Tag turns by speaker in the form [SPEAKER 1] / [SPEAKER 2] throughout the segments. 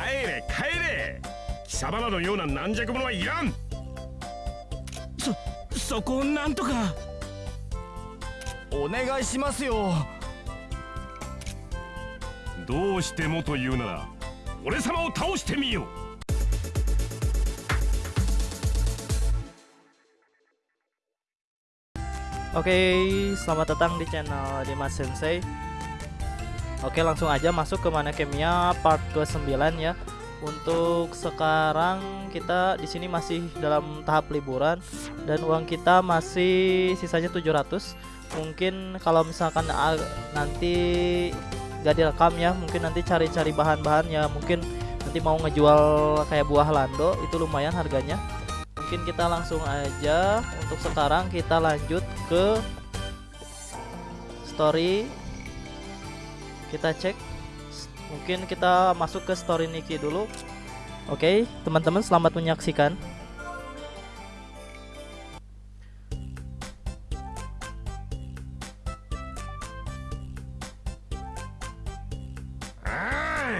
[SPEAKER 1] 帰れ帰れ。貴様らのような軟弱者はいらん。
[SPEAKER 2] そそこをなんとか。
[SPEAKER 3] お願いしますよ。
[SPEAKER 1] どうしてもというなら俺様を倒してみよう。
[SPEAKER 4] Oke, selamat datang di channel Dimas Sensei. Oke, langsung aja masuk ke mana Kemia part ke-9 ya. Untuk sekarang kita di sini masih dalam tahap liburan dan uang kita masih sisanya 700. Mungkin kalau misalkan nanti gak direkam ya, mungkin nanti cari-cari bahan-bahan ya, mungkin nanti mau ngejual kayak buah lando itu lumayan harganya mungkin kita langsung aja untuk sekarang kita lanjut ke story kita cek mungkin kita masuk ke story Niki dulu oke okay, teman-teman selamat menyaksikan
[SPEAKER 1] ah,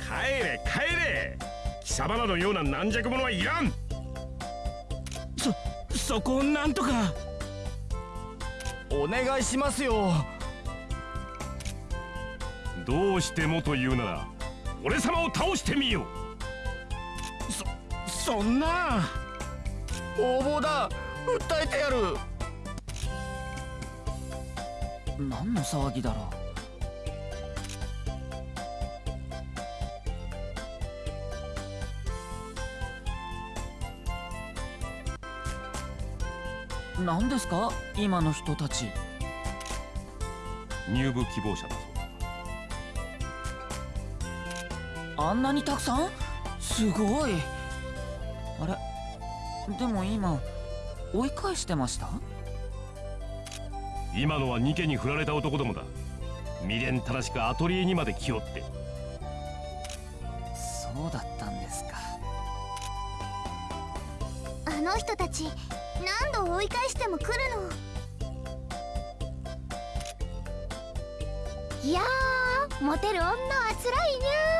[SPEAKER 1] 帰れ帰れ貴様らのような軟弱者はいらん
[SPEAKER 2] そこをなんとか
[SPEAKER 3] お願いしますよ
[SPEAKER 1] どうしてもというなら俺様を倒してみよ
[SPEAKER 2] う。そそんな。
[SPEAKER 3] 応募だ。訴えてやる。
[SPEAKER 5] 何の騒ぎだろう。何ですか？今の人たち。
[SPEAKER 1] 入部希望者だ
[SPEAKER 5] あんなにたくさん？すごい。あれ？でも今追い返してました？
[SPEAKER 1] 今のはニケに振られた男どもだ。未練正しくアトリエにまで来よって。
[SPEAKER 5] そうだったんですか。
[SPEAKER 6] あの人たち何度追い返しても来るの？いやモテる女はつら
[SPEAKER 1] いにゃ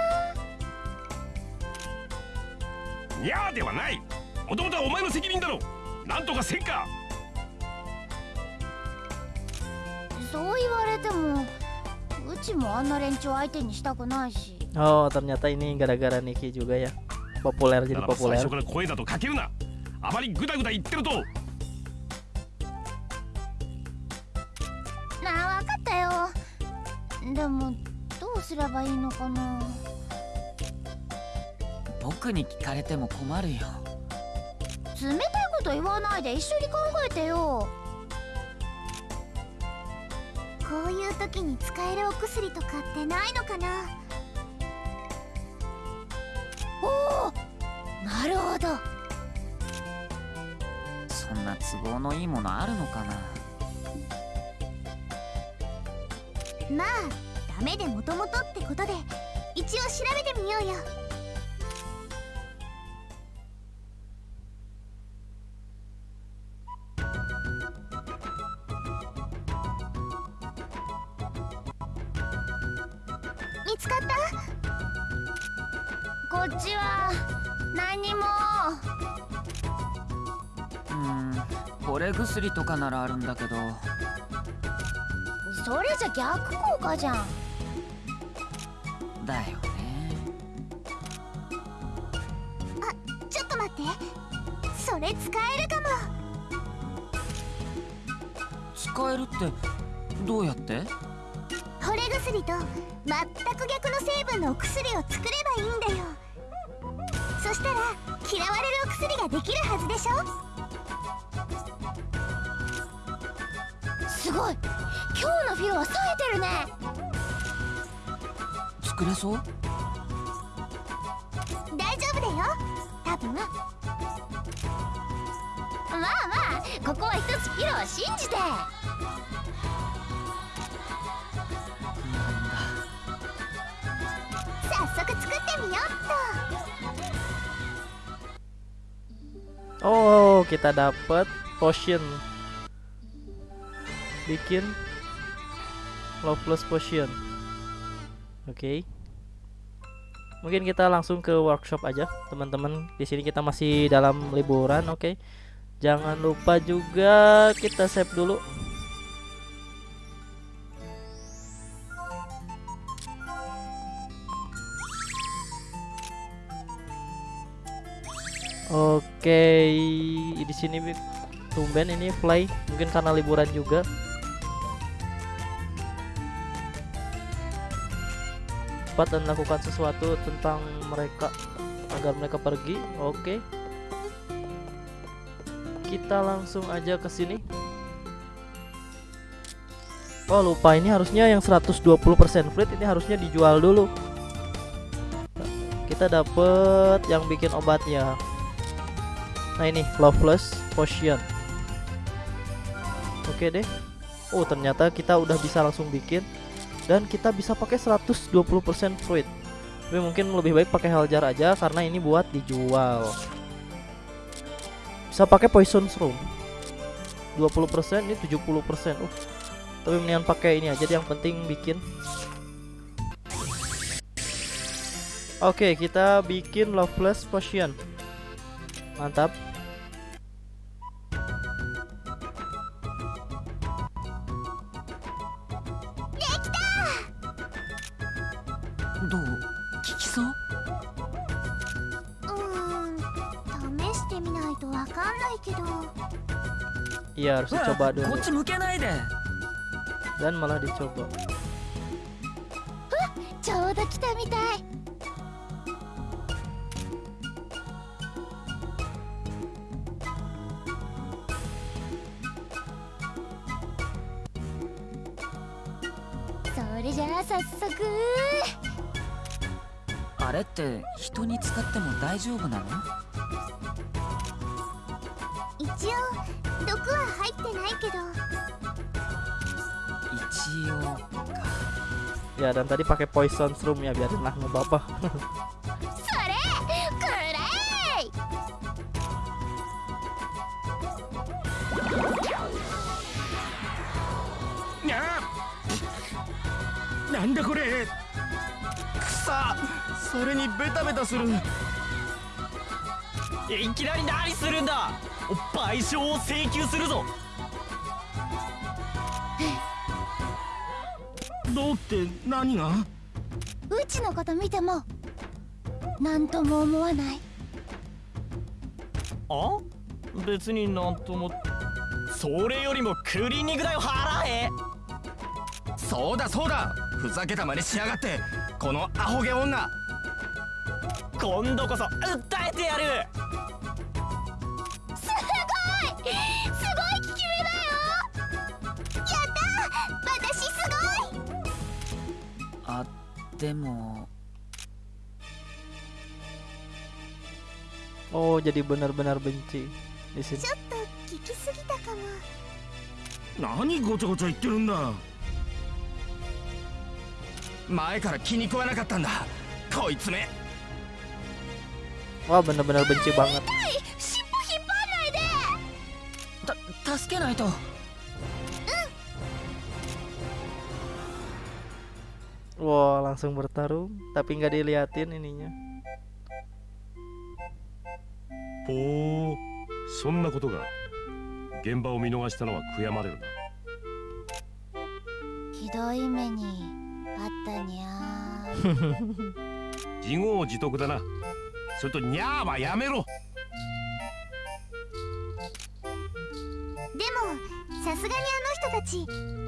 [SPEAKER 1] にゃーではない。もともとはお前の責任だろ。なんとかせんか。
[SPEAKER 6] そう言われてもうちもあんな連中相手にしたくないし。
[SPEAKER 4] Oh ternyata ini gara-gara Niki juga ya populer jadi populer
[SPEAKER 1] 最初から声だとかけるな。あまりグダグダ言ってると。
[SPEAKER 6] なあ分かったよ。でもどうすればいいのかな
[SPEAKER 5] 僕に聞かれても困るよ。
[SPEAKER 6] 冷たいこと言わないで一緒に考えてよ。こういう時に使えるお薬とかってないのかな？おおなるほど。
[SPEAKER 5] そんな都合のいいものあるのかな？
[SPEAKER 6] まあダメでもともとってことで一応調べてみようよ
[SPEAKER 5] 薬とかならあるんだけど。
[SPEAKER 6] それじゃ逆効果じゃん。
[SPEAKER 5] だよね。
[SPEAKER 6] あちょっと待って。それ使えるかも。
[SPEAKER 5] 使えるってどうやって？
[SPEAKER 6] 惚れ薬と全く逆の成分のお薬を作ればいいんだよ。そしたら嫌われるお薬ができるはずでしょすごい。今日のフィロは冴えてるね。
[SPEAKER 5] 作れそう？
[SPEAKER 6] 大丈夫だよ。多分。まあまあここは一つフィロを信じて。早速作ってみようっと。
[SPEAKER 4] Oh kita dapat potion bikin love plus potion. Oke. Okay. mungkin kita langsung ke workshop aja teman-teman. Di sini kita masih dalam liburan oke. Jangan lupa juga kita save dulu. Oke di sini tumben ini play mungkin karena liburan juga cepat dan lakukan sesuatu tentang mereka agar mereka pergi. Oke. Kita langsung aja ke sini. Oh, lupa ini harusnya yang 120% free ini harusnya dijual dulu. Kita dapet yang bikin obatnya. Nah, ini Loveless Potion. Oke deh. Oh, ternyata kita udah bisa langsung bikin dan kita bisa pakai 120% fruit. Tapi mungkin lebih baik pakai heljar aja karena ini buat dijual. Bisa pakai poison room 20% ini 70% uh tapi mendingan pakai ini aja yang penting bikin. Oke kita bikin loveless potion. Mantap
[SPEAKER 6] ないけど
[SPEAKER 4] Iya harus dicoba
[SPEAKER 5] こ
[SPEAKER 4] dulu.
[SPEAKER 5] っち向けないで
[SPEAKER 4] dan malah dicoba.
[SPEAKER 6] ちょうど来たみたいそれじゃあ早速。
[SPEAKER 5] あれって人に使っても大丈夫なの？
[SPEAKER 4] Ya dan tadi pakai poison room ya biarin lah nggak apa-apa
[SPEAKER 6] それくれい
[SPEAKER 2] にゃーなんだこれ
[SPEAKER 3] くさそれにベタベタする
[SPEAKER 7] いきなり何するんだ賠償を請求するぞ
[SPEAKER 2] どうって何が？
[SPEAKER 6] うちのこと見ても何とも思わない。
[SPEAKER 7] あ？別になんとも。それよりもクリーニング代を払え。
[SPEAKER 3] そうだそうだ。ふざけた真似しやがって。このアホ毛女。
[SPEAKER 7] 今度こそ訴えてやる
[SPEAKER 5] でも
[SPEAKER 4] oh jadi benar-benar benci. Di sini.
[SPEAKER 6] ちょっと効きすぎたかも。
[SPEAKER 2] 何ごちゃごちゃ言ってるんだ。
[SPEAKER 3] 前から気に食わなかったんだ。こいつめ。
[SPEAKER 4] Wah benar-benar benci banget.
[SPEAKER 5] 助けないと
[SPEAKER 4] Wah langsung bertarung tapi nggak diliatin ininya.
[SPEAKER 1] ほうそんなことが現場を見逃したのは悔やまれるな
[SPEAKER 6] ひどい目にあったにゃ
[SPEAKER 1] 自業自得だなそれとニャーはやめろ
[SPEAKER 6] でもさすがにあの人たち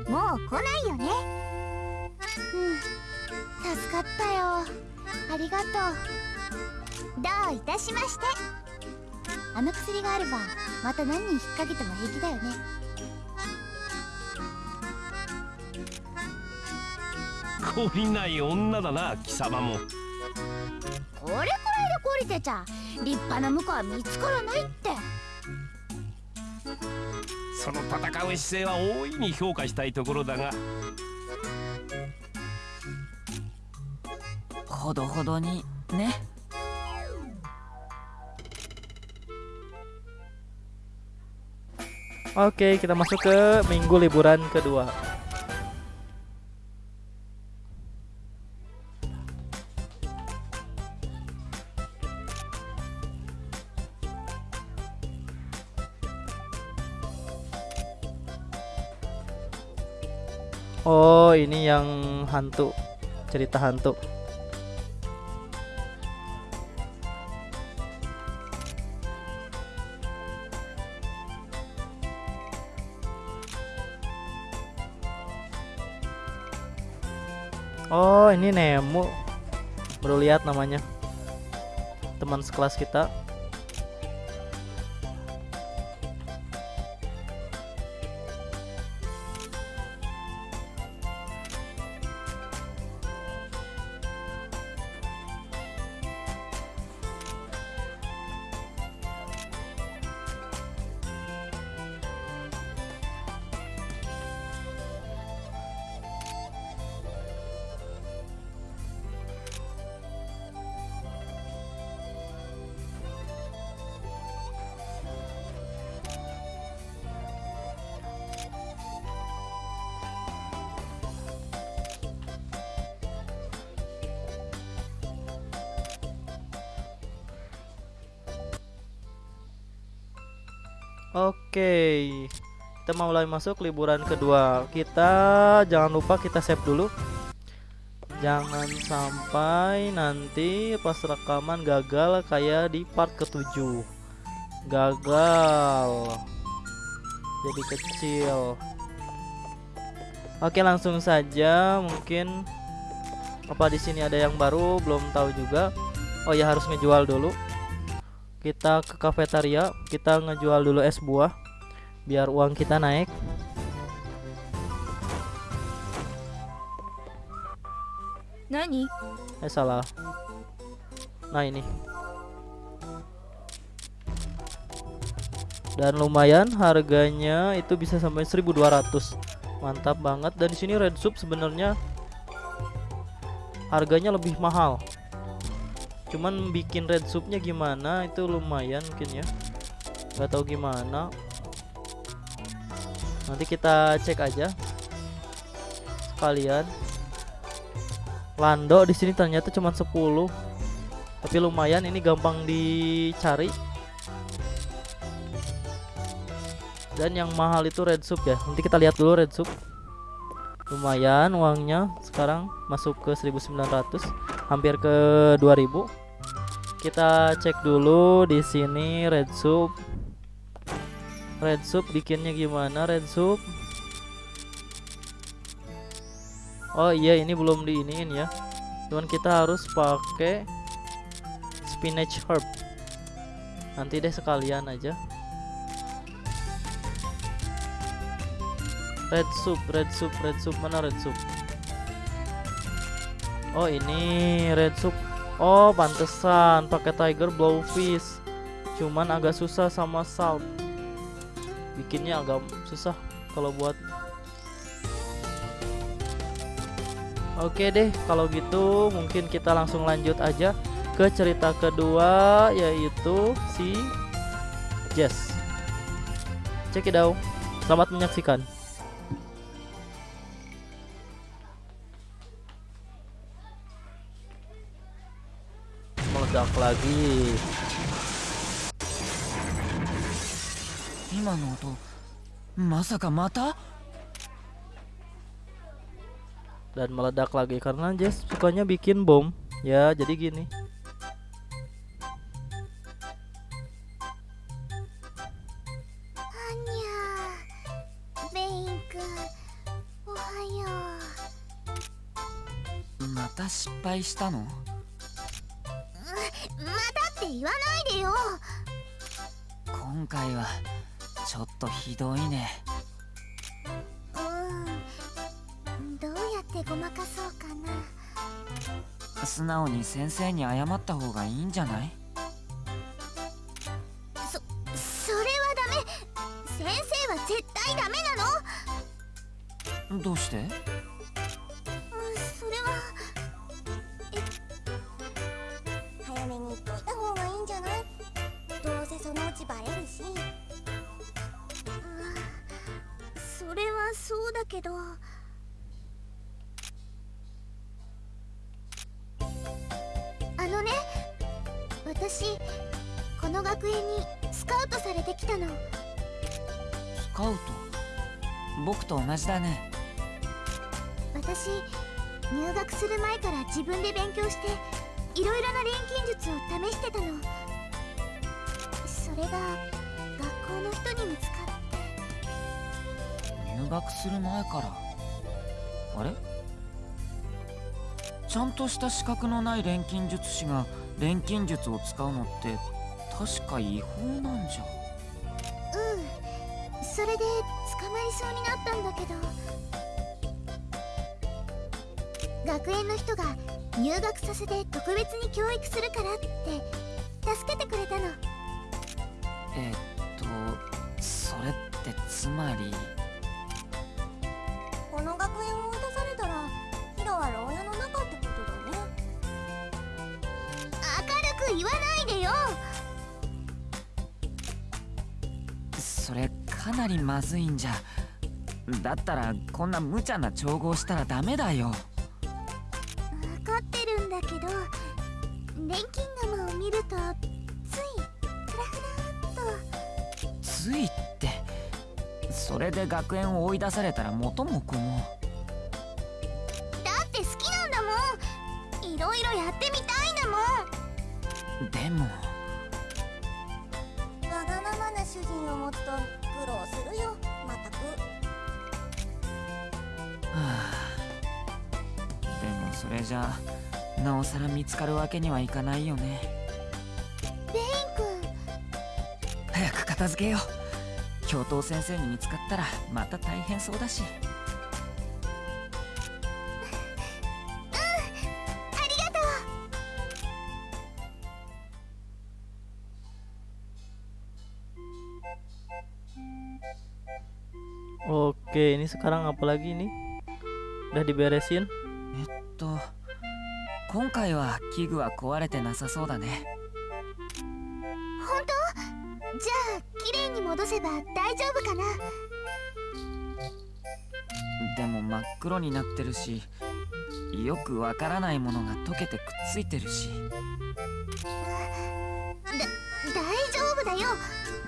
[SPEAKER 6] もう来ないよねうん。助かったよ。ありがとう。どういたしまして。あの薬があればまた何人引っ掛けても平気だよね。
[SPEAKER 1] 懲りない女だな貴様も。
[SPEAKER 6] これくらいで懲りてちゃ立派な婿は見つからないって。
[SPEAKER 1] その戦う姿勢は大いに評価したいところだが
[SPEAKER 5] ほどほどにね
[SPEAKER 4] Oke, kita masuk ke minggu liburan kedua. Oh, ini yang hantu. Cerita hantu. Ini Nemo. Baru lihat namanya. Teman sekelas kita. Oke, kita mau mulai masuk liburan kedua. Kita jangan lupa kita save dulu. Jangan sampai nanti pas rekaman gagal kayak di part ketujuh. Gagal. Jadi kecil. Oke, langsung saja. Mungkin apa di sini ada yang baru? Belum tahu juga. Oh ya harus ngejual dulu kita ke kafetaria kita ngejual dulu es buah biar uang kita naik.
[SPEAKER 8] Nani?
[SPEAKER 4] eh salah. Nah ini. Dan lumayan harganya itu bisa sampai 1200 mantap banget. Dan di sini red soup sebenarnya harganya lebih mahal cuman bikin red soupnya gimana itu lumayan mungkin ya. Nggak tahu gimana. Nanti kita cek aja sekalian. Lando di sini ternyata cuma 10 tapi lumayan ini gampang dicari. Dan yang mahal itu red soup ya. Nanti kita lihat dulu red soup. Lumayan uangnya. Sekarang masuk ke 1900 hampir ke 2000 kita cek dulu di sini red soup. Red soup bikinnya gimana red soup? Oh iya ini belum diiniin ya. Cuman kita harus pakai spinach herb. Nanti deh sekalian aja. Red soup red soup red soup. Mana red soup? Oh ini red soup Oh pantesan pakai tiger blowfish Cuman agak susah sama salt. Bikinnya agak susah kalau buat. Oke deh kalau gitu mungkin kita langsung lanjut aja ke cerita kedua yaitu si Jess. Check it out. Selamat menyaksikan lagi
[SPEAKER 5] 今の音まさかまた
[SPEAKER 4] dan meledak lagi karena Jess sukanya bikin bom ya jadi gini
[SPEAKER 6] Anya ベインくんおはよ
[SPEAKER 5] また失敗したの
[SPEAKER 6] うまたって 言わないでよ。
[SPEAKER 5] 今回はちょっとひどいね。
[SPEAKER 6] うん。どうやってごまかそうかな。
[SPEAKER 5] 素直に先生に謝った方がいいんじゃない？
[SPEAKER 6] そそれはダメ。先生は絶対ダメなの。
[SPEAKER 5] どうして？
[SPEAKER 6] のスカウト。
[SPEAKER 5] 僕と同じだね。
[SPEAKER 6] 私入学する前から自分で勉強していろいろな錬金術を試してたの。それが学校の人に見つかって。
[SPEAKER 5] 入学する前から？あれ？ちゃんとした資格のない錬金術師が錬金術を使うのって確か違法なんじゃ。
[SPEAKER 6] うんそれで捕まりそうになったんだけど。学園の人が入学させて特別に教育するからって助けてくれたの。
[SPEAKER 5] えっとそれってつまりかなりまずいんじゃ。だったらこんな無茶な調合したらダメだよ。
[SPEAKER 6] 分かってるんだけど錬金釜を見るとついフラフラっと。
[SPEAKER 5] ついって？それで学園を追い出されたら元も子も。
[SPEAKER 6] だって好きなんだもん。いろいろやってみたいんだもん。
[SPEAKER 5] でも。
[SPEAKER 6] わがままな主人を持つと苦労するよ。まったく
[SPEAKER 5] はあでもそれじゃあなおさら見つかるわけにはいかないよね。
[SPEAKER 6] ベイン君
[SPEAKER 5] 早く片付けよう。教頭先生に見つかったらまた大変そうだし
[SPEAKER 4] Oke, ini sekarang apa lagi nih? Udah diberesin?
[SPEAKER 5] えっと今回は器具は壊れてなさそうだね
[SPEAKER 6] 本当じゃあ綺麗に戻せば大丈夫かな
[SPEAKER 5] でも真っ黒になってるしよくわからないものが溶けてくっついてるし
[SPEAKER 6] だ大丈夫だよ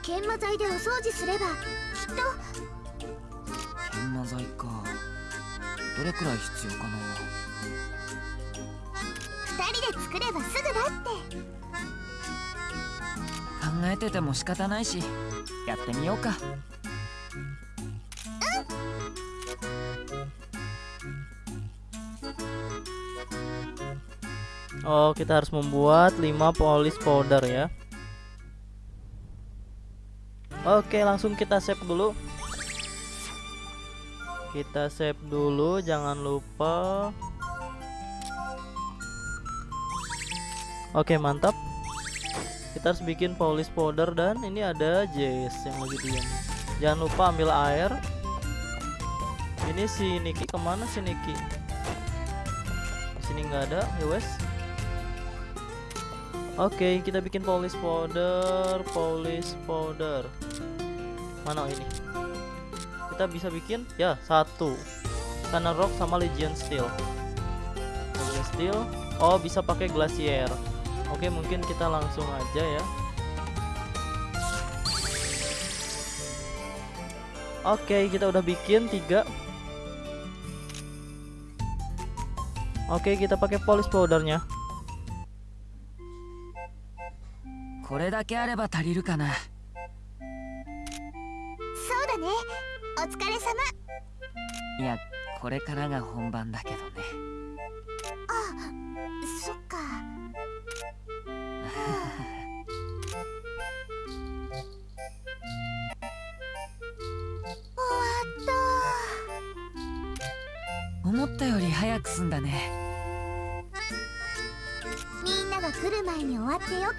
[SPEAKER 6] 研磨剤でお掃除すればきっと
[SPEAKER 5] どれくらい必要かな
[SPEAKER 6] 二人で作ればすぐだって
[SPEAKER 5] 考えてても仕方ないしやってみようか
[SPEAKER 4] Oh, kita harus membuat 5 polish powder ya. Oke, langsung kita save dulu. Kita save dulu, jangan lupa. Oke, mantap. Kita harus bikin polish powder dan ini ada Jess yang lagi diam. Jangan lupa ambil air. Ini si Niki ke mana si Niki? Sini nggak ada, ya wes. Oke, kita bikin polish powder, polish powder. Mana ini? kita bisa bikin ya satu Thunder Rock sama Legion Steel Legion Steel oh bisa pakai Glacier oke mungkin kita langsung aja ya Oke, kita udah bikin tiga. Oke, kita pakai polish powdernya.
[SPEAKER 6] Kore? お疲れ様。
[SPEAKER 5] いやこれからが本番だけどね。
[SPEAKER 6] そっか。終わった
[SPEAKER 5] 思ったより早く済んだね。
[SPEAKER 6] みんなが来る前に終わってよかっ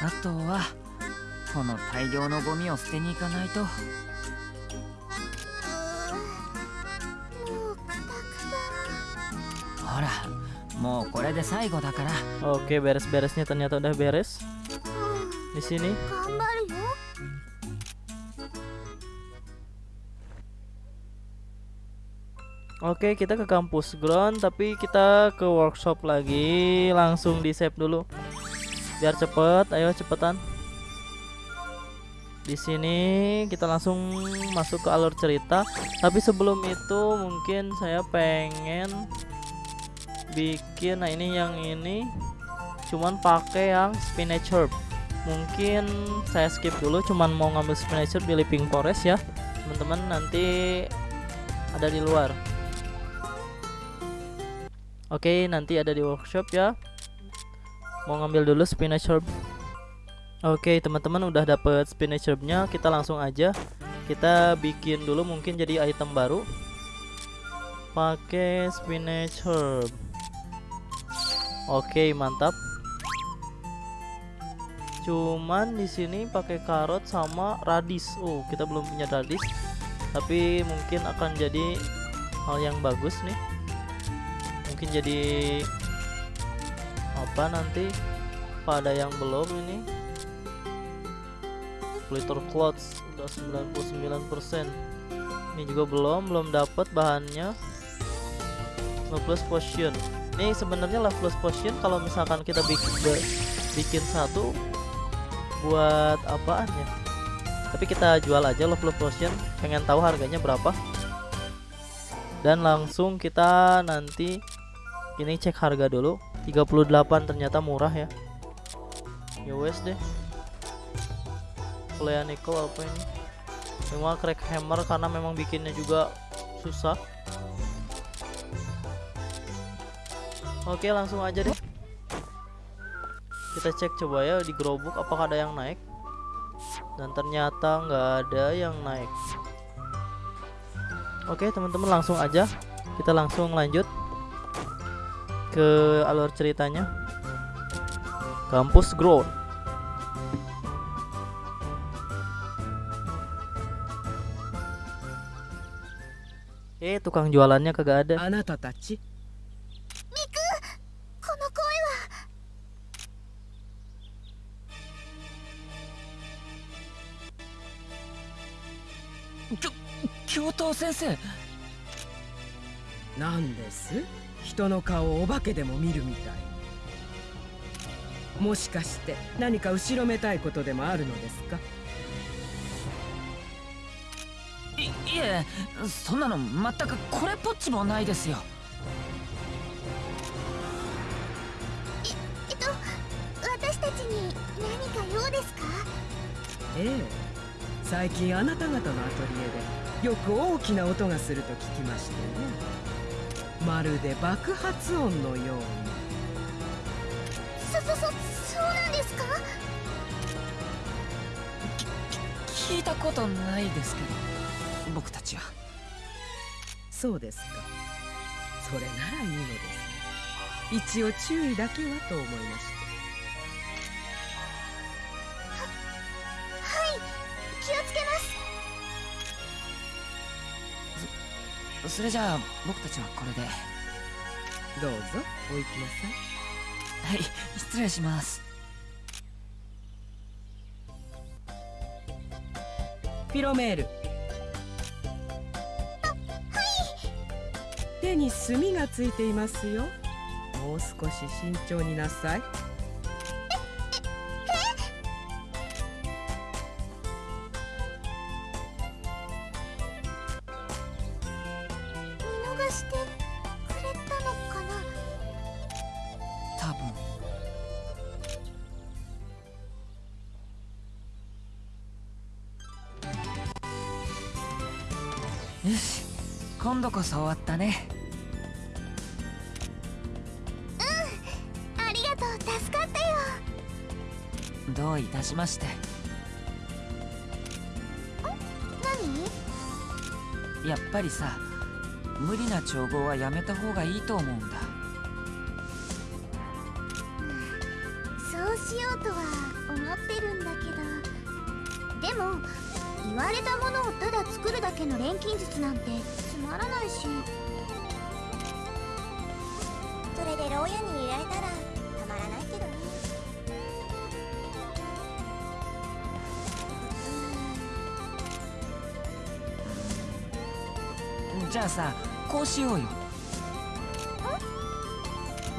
[SPEAKER 6] た。
[SPEAKER 5] あとはこの大量のゴミを捨てに行かないと
[SPEAKER 6] うーんもうくたく
[SPEAKER 5] ほらもうこれで最後だから
[SPEAKER 4] Oke, beres-beresnya ternyata udah beres.
[SPEAKER 6] たうん
[SPEAKER 4] Di sini.
[SPEAKER 6] 頑張るよ
[SPEAKER 4] Oke, kita ke kampus ground, tapi kita ke workshop lagi. Langsung di save dulu. Biar cepet, ayo cepetan. di sini kita langsung masuk ke alur cerita. Tapi sebelum itu mungkin saya pengen bikin nah ini yang ini cuman pakai yang spinach herb. Mungkin saya skip dulu cuman mau ngambil spinach herb di living forest ya. Teman-teman nanti ada di luar. Oke, nanti ada di workshop ya. Mau ngambil dulu spinach herb. Oke teman-teman udah dapet spinach herbnya kita langsung aja. Kita bikin dulu mungkin jadi item baru. Pakai spinach herb. Oke mantap. Cuman di sini pakai karot sama radis. Oh kita belum punya radis. Tapi mungkin akan jadi hal yang bagus nih. Mungkin jadi apa nanti? Pada yang belum ini splitter clothes udah 99% ini juga belum belum dapat bahannya. Love plus potion. Ini sebenarnya love plus potion kalau misalkan kita bikin bikin satu buat apaan ya? Tapi kita jual aja love plus potion pengen tahu harganya berapa. Dan langsung kita nanti ini cek harga dulu. 38 ternyata murah ya. Ya wes deh Flea Nickel apa ini? Cuma crack hammer karena memang bikinnya juga susah. Oke langsung aja deh. Kita cek coba ya di gerobok apakah ada yang naik. Dan ternyata nggak ada yang naik. Oke teman-teman langsung aja. Kita langsung lanjut Ke alur ceritanya. Kampus Growth tukang jualannya kagak ada.
[SPEAKER 2] あなたたち
[SPEAKER 6] この声は
[SPEAKER 5] 教頭先生
[SPEAKER 2] なんです人の顔をお化けでも見るみたいもしかして何か後ろめたいことでもあるのですか
[SPEAKER 5] いいえそんなの全くこれっぽっちもないですよ。
[SPEAKER 6] えっと私たちに何か用ですか？
[SPEAKER 2] ええ。最近あなた方のアトリエでよく大きな音がすると聞きましてね。まるで爆発音のように。
[SPEAKER 6] そそそそうなんですか？
[SPEAKER 5] 聞いたことないですけど僕たちは。
[SPEAKER 2] そうですか。それならいいのです一応注意だけはと思いまして。
[SPEAKER 6] はい。気をつけます。
[SPEAKER 5] それじゃあ僕たちはこれで。は
[SPEAKER 2] どうぞ。お行きなさい。
[SPEAKER 5] い。失礼します。
[SPEAKER 2] フィロメール手に墨がついていますよ。もう少し慎重になさい。
[SPEAKER 6] 見逃してくれたのかな？
[SPEAKER 5] 多分。よし今度こそ終わったねどういたしまして。
[SPEAKER 6] 何？
[SPEAKER 5] やっぱりさ無理な調合はやめた方がいいと思うんだ。
[SPEAKER 6] そうしようとは思ってるんだけど。でも言われたものをただ作るだけの錬金術なんてつまらないし。それで牢屋に入れられたら
[SPEAKER 5] じゃあさこうしようよ。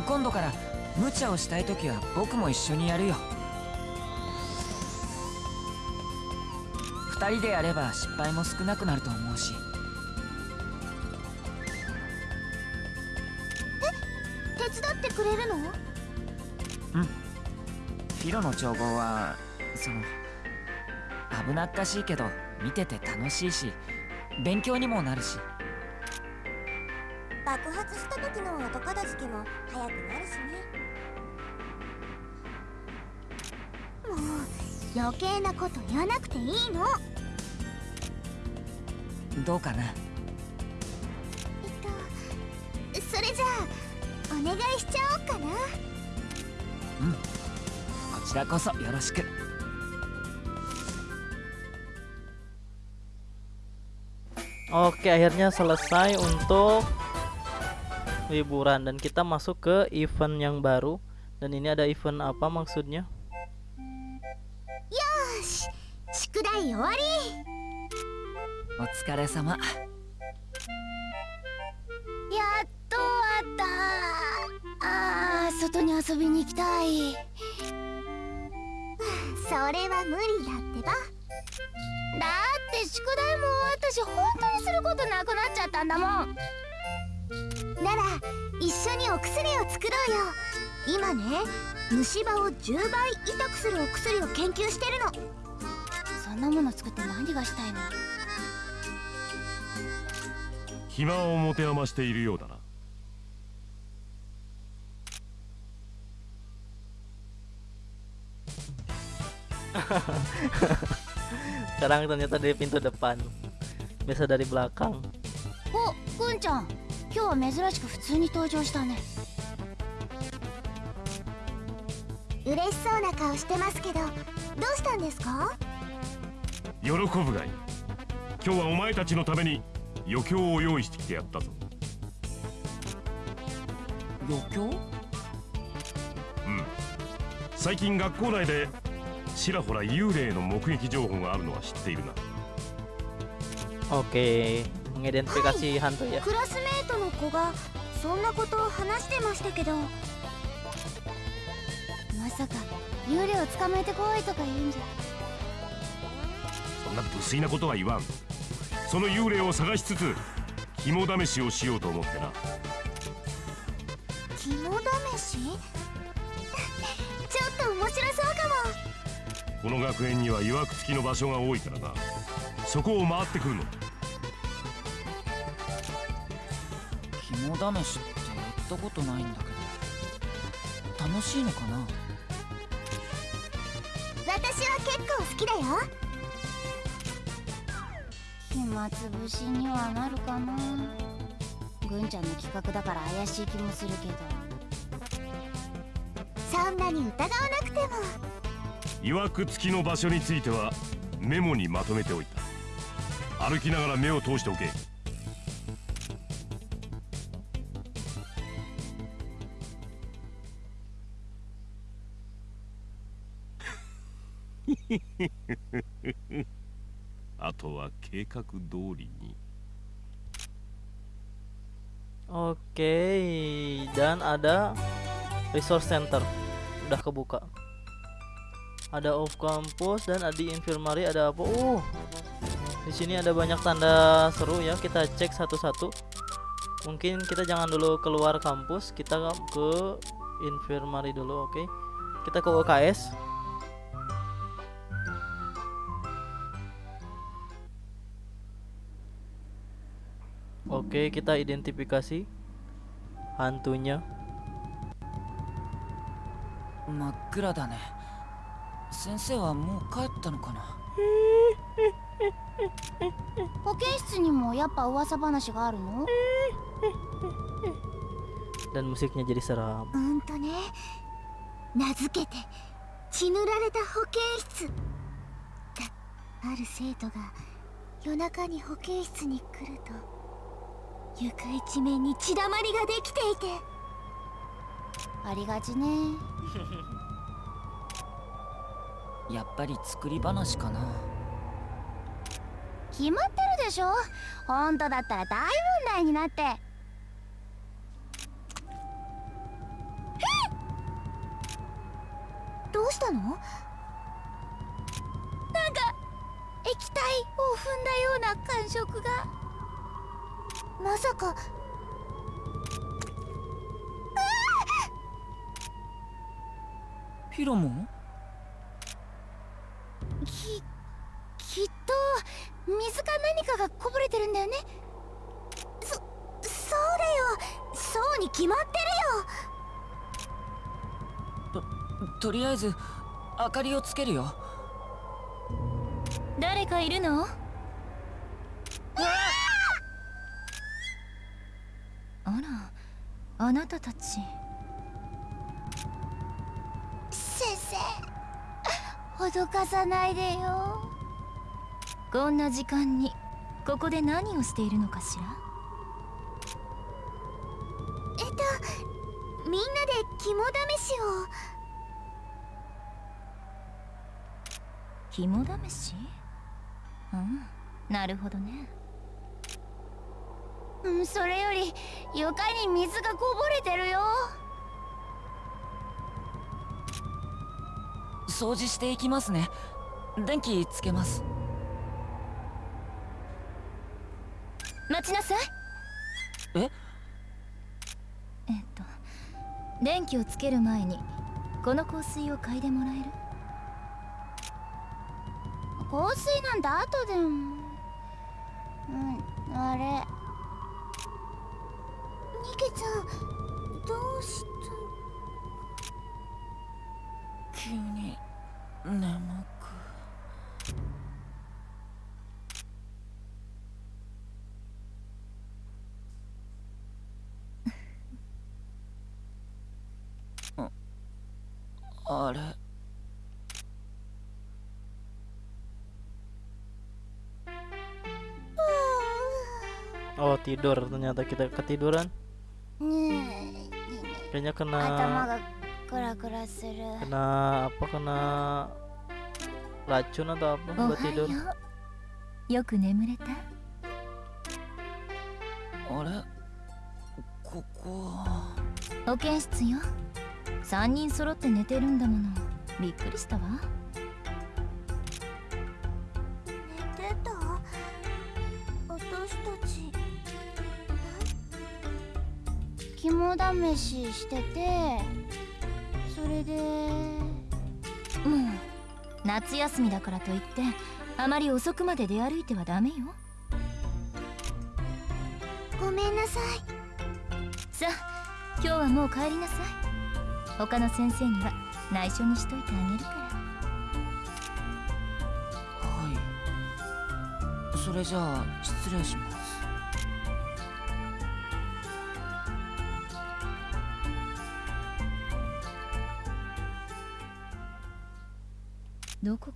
[SPEAKER 5] 今度から無茶をしたい時は僕も一緒にやるよ。2人でやれば失敗も少なくなると思うし。
[SPEAKER 6] 手伝ってくれるの？
[SPEAKER 5] フィロの調合はその危なっかしいけど見てて楽しいし勉強にもなるし。
[SPEAKER 6] 爆発した時の後片付けも早くなるしね。もう余計なこと言わなくていいの。
[SPEAKER 5] どうかな？
[SPEAKER 6] えっとそれじゃあお願いしちゃおうかな。
[SPEAKER 5] こちらこそよろしく。
[SPEAKER 4] Oke, akhirnya selesai untuk liburan dan kita masuk ke event yang baru. Dan ini ada event apa maksudnya?
[SPEAKER 6] よし宿題終わり
[SPEAKER 5] お疲れ様
[SPEAKER 6] やっと終わったあー外に遊びに行きたいそれは無理だってばだって宿題も私本当にすることなくなっちゃったんだもん なら一緒にお薬を作ろうよ。今ね虫歯を10倍痛くするお薬を研究してるの。そんなもの作って何がしたいの？
[SPEAKER 1] 暇を持て余しているようだな。
[SPEAKER 4] Sekarang ternyata dari pintu depan. Biasa dari belakang.
[SPEAKER 6] おくんちゃん今日は珍しく普通に登場したね。嬉しそうな顔してますけどどうしたんですか？
[SPEAKER 1] 喜ぶがいい。今日はお前たちのために余興を用意してきてやったぞ。
[SPEAKER 5] 余興？
[SPEAKER 1] うん。最近学校内でちらほら幽霊の目撃情報があるのは知っているな。
[SPEAKER 4] Oke, mengidentifikasi hantu ya.
[SPEAKER 6] 子がそんなことを話してましたけど。まさか幽霊を捕まえてこいとか言うんじゃ。
[SPEAKER 1] そんな無粋なことは言わん。その幽霊を探しつつ肝試しをしようと思ってな。
[SPEAKER 6] 肝試し？ちょっと面白そうか
[SPEAKER 1] この学園には曰く付きの場所が多いからな。そこを回ってくるの
[SPEAKER 5] 肝試しってやったことないんだけど楽しいのかな？
[SPEAKER 6] も私は結構好きだよ。暇つぶしにはなるかな？ぐんちゃんの企画だから怪しい気もするけど。そんなに疑わなくても。
[SPEAKER 1] 曰く付きの場所についてはメモにまとめておいた。歩きながら目を通しておけ あとは計画通りに
[SPEAKER 4] Oke, dan ada resource center udah kebuka. Ada off campus dan ada di infirmary ada apa? Uh, di sini ada banyak tanda seru ya. Kita cek satu-satu. Mungkin kita jangan dulu keluar kampus, kita ke infirmary dulu, oke? Kita ke UKS. Oke, kita identifikasi hantunya.
[SPEAKER 5] 真っ暗だね先生はもう帰ったのかな
[SPEAKER 6] 保健室にもやっぱ噂話があるの
[SPEAKER 4] Dan musiknya jadi seram.
[SPEAKER 6] うんとね名付けて血塗られた保健 床一面に血だまりができていて。ありがちね。
[SPEAKER 5] やっぱり作り話かな。
[SPEAKER 6] 決まってるでしょ。本当だったら大問題になって。どうしたの？なんか
[SPEAKER 8] 液体を踏んだような感触が
[SPEAKER 6] まさか。
[SPEAKER 5] ヒロも
[SPEAKER 8] ききっと水か何かがこぼれてるんだよね。
[SPEAKER 6] そそうだよ。そうに決まって
[SPEAKER 5] とりあえず明かりをつけるよ。
[SPEAKER 8] 誰かいるのあらあなたたち。
[SPEAKER 6] 先生。脅かさないでよ。
[SPEAKER 8] こんな時間にここで何をしているのかしら？
[SPEAKER 6] えっとみんなで肝試しを。
[SPEAKER 8] 肝試し？うんなるほどね
[SPEAKER 6] うんそれより床に水がこぼれてるよ。
[SPEAKER 5] 掃除していきますね。電気つけます。
[SPEAKER 8] 待ちなさい。
[SPEAKER 5] え？
[SPEAKER 8] えっと電気をつける前にこの香水を嗅いでもらえる？
[SPEAKER 6] 香水なんて後で。もうんあれ
[SPEAKER 4] tidur ternyata kita ketiduran
[SPEAKER 6] ね
[SPEAKER 4] Kayaknya
[SPEAKER 6] え頭
[SPEAKER 4] kena
[SPEAKER 6] がクラクラする
[SPEAKER 4] kena apa kena racun atau apa
[SPEAKER 8] お
[SPEAKER 4] buat
[SPEAKER 8] は
[SPEAKER 4] tidur
[SPEAKER 8] ようよく眠れた
[SPEAKER 5] あれここ
[SPEAKER 8] 保健室よ3人揃って寝てるんだものびっくりしたわ
[SPEAKER 6] 肝試ししててそれで
[SPEAKER 8] もう夏休みだからといってあまり遅くまで出歩いてはダメよ。
[SPEAKER 6] ごめんなさい。
[SPEAKER 8] さあ今日はもう帰りなさい。他の先生には内緒にしといてあげるから。
[SPEAKER 5] はい。それじゃあ失礼します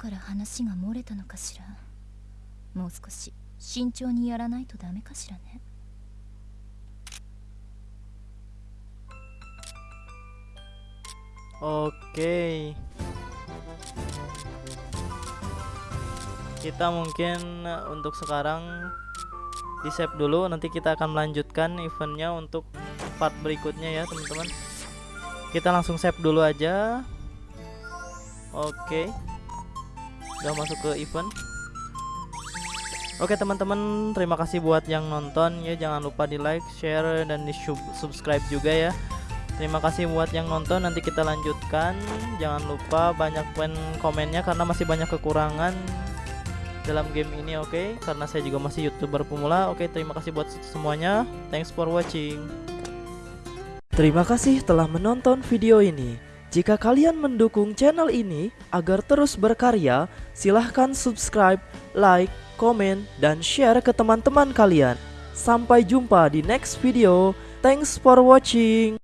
[SPEAKER 8] から話が漏れたのかしらもう少し慎重にやらないとダメかしらね
[SPEAKER 4] Oke. Kita mungkin eh, untuk sekarang di save dulu nanti kita akan melanjutkan eventnya untuk part berikutnya ya teman-teman. Kita langsung save dulu aja. Oke. Udah masuk ke event. Oke teman-teman, terima kasih buat yang nonton ya. Jangan lupa di like, share dan di sub- subscribe juga ya. Terima kasih buat yang nonton. Nanti kita lanjutkan. Jangan lupa banyak pen komennya karena masih banyak kekurangan dalam game ini, oke? Karena saya juga masih youtuber pemula. Oke, terima kasih buat semuanya. Thanks for watching. Terima kasih telah menonton video ini. Jika kalian mendukung channel ini agar terus berkarya, silahkan subscribe, like, komen, dan share ke teman-teman kalian. Sampai jumpa di next video. Thanks for watching.